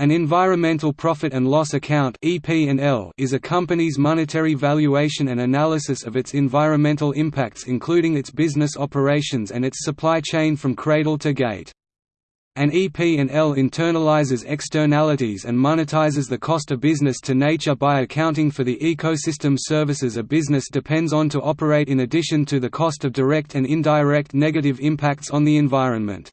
An environmental profit and loss account is a company's monetary valuation and analysis of its environmental impacts including its business operations and its supply chain from cradle to gate. An EP&L internalizes externalities and monetizes the cost of business to nature by accounting for the ecosystem services a business depends on to operate in addition to the cost of direct and indirect negative impacts on the environment.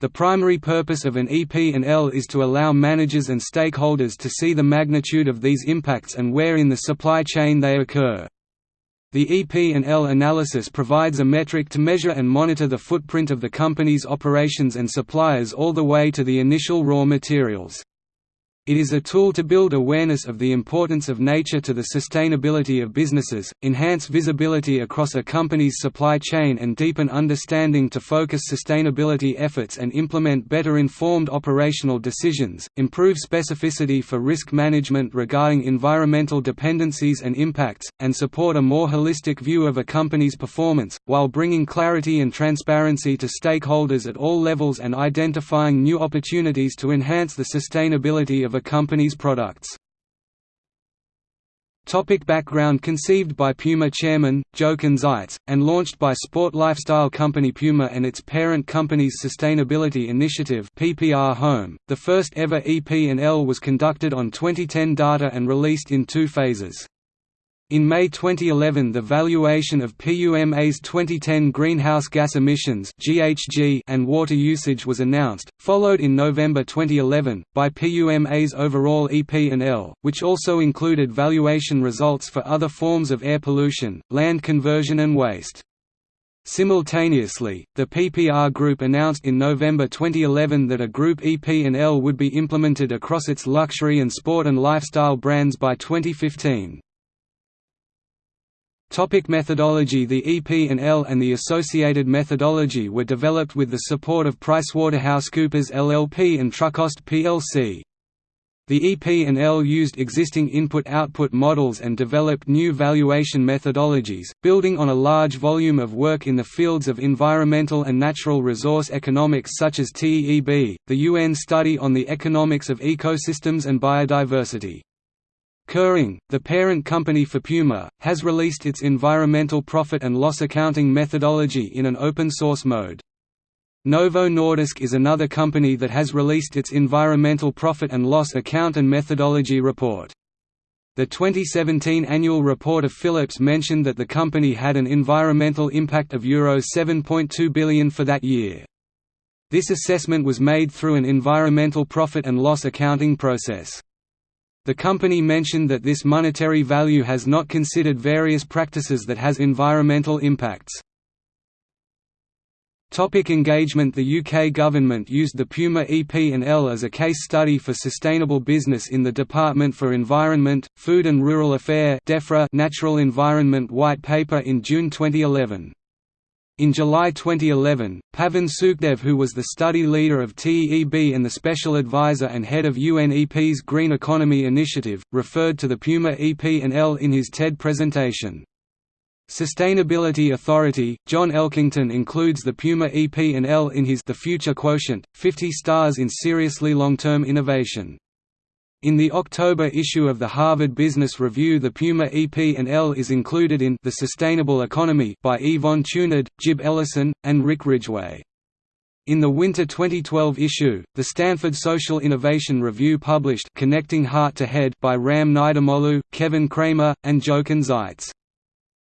The primary purpose of an EP&L is to allow managers and stakeholders to see the magnitude of these impacts and where in the supply chain they occur. The EP&L analysis provides a metric to measure and monitor the footprint of the company's operations and suppliers all the way to the initial raw materials. It is a tool to build awareness of the importance of nature to the sustainability of businesses, enhance visibility across a company's supply chain and deepen understanding to focus sustainability efforts and implement better informed operational decisions, improve specificity for risk management regarding environmental dependencies and impacts, and support a more holistic view of a company's performance, while bringing clarity and transparency to stakeholders at all levels and identifying new opportunities to enhance the sustainability of a company's products. Topic background Conceived by Puma chairman, Jochen Zeitz, and launched by sport lifestyle company Puma and its parent company's Sustainability Initiative PPR Home, the first ever EP&L was conducted on 2010 data and released in two phases. In May 2011 the valuation of PUMA's 2010 greenhouse gas emissions and water usage was announced, followed in November 2011, by PUMA's overall EP&L, which also included valuation results for other forms of air pollution, land conversion and waste. Simultaneously, the PPR Group announced in November 2011 that a group EP&L would be implemented across its luxury and sport and lifestyle brands by 2015. Topic methodology The EP&L and the associated methodology were developed with the support of PricewaterhouseCoopers LLP and Trucost plc. The EP&L used existing input-output models and developed new valuation methodologies, building on a large volume of work in the fields of environmental and natural resource economics such as TEEB, the UN Study on the Economics of Ecosystems and Biodiversity. Kering, the parent company for Puma, has released its environmental profit and loss accounting methodology in an open-source mode. Novo Nordisk is another company that has released its environmental profit and loss account and methodology report. The 2017 annual report of Philips mentioned that the company had an environmental impact of Euro 7.2 billion for that year. This assessment was made through an environmental profit and loss accounting process. The company mentioned that this monetary value has not considered various practices that has environmental impacts. Topic engagement The UK government used the Puma EP&L as a case study for sustainable business in the Department for Environment, Food and Rural Affairs Natural Environment White Paper in June 2011. In July 2011, Pavan Sukhdev who was the study leader of TEEB and the special advisor and head of UNEP's Green Economy Initiative, referred to the Puma EP&L in his TED presentation. Sustainability Authority, John Elkington includes the Puma EP&L in his The Future Quotient, 50 stars in seriously long-term innovation. In the October issue of the Harvard Business Review the Puma EP&L is included in The Sustainable Economy by Yvon Chouinard, Jib Ellison, and Rick Ridgeway. In the winter 2012 issue, the Stanford Social Innovation Review published Connecting Heart to Head by Ram Nidumolu, Kevin Kramer, and Jochen Zeitz.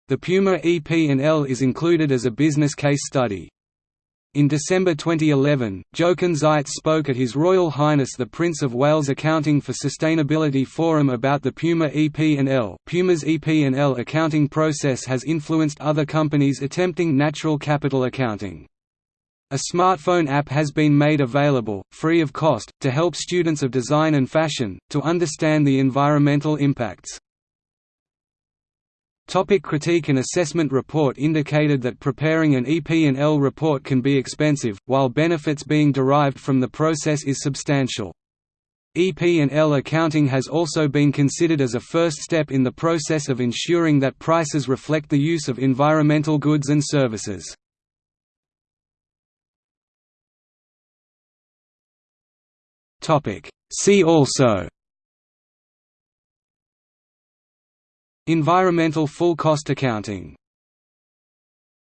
The Puma EP&L is included as a business case study. In December 2011, Jochen Zeitz spoke at His Royal Highness the Prince of Wales Accounting for Sustainability Forum about the Puma EP&L. Puma's EP&L accounting process has influenced other companies attempting natural capital accounting. A smartphone app has been made available, free of cost, to help students of design and fashion, to understand the environmental impacts. Topic critique and assessment report indicated that preparing an EP&L report can be expensive, while benefits being derived from the process is substantial. EP&L accounting has also been considered as a first step in the process of ensuring that prices reflect the use of environmental goods and services. See also Environmental full cost accounting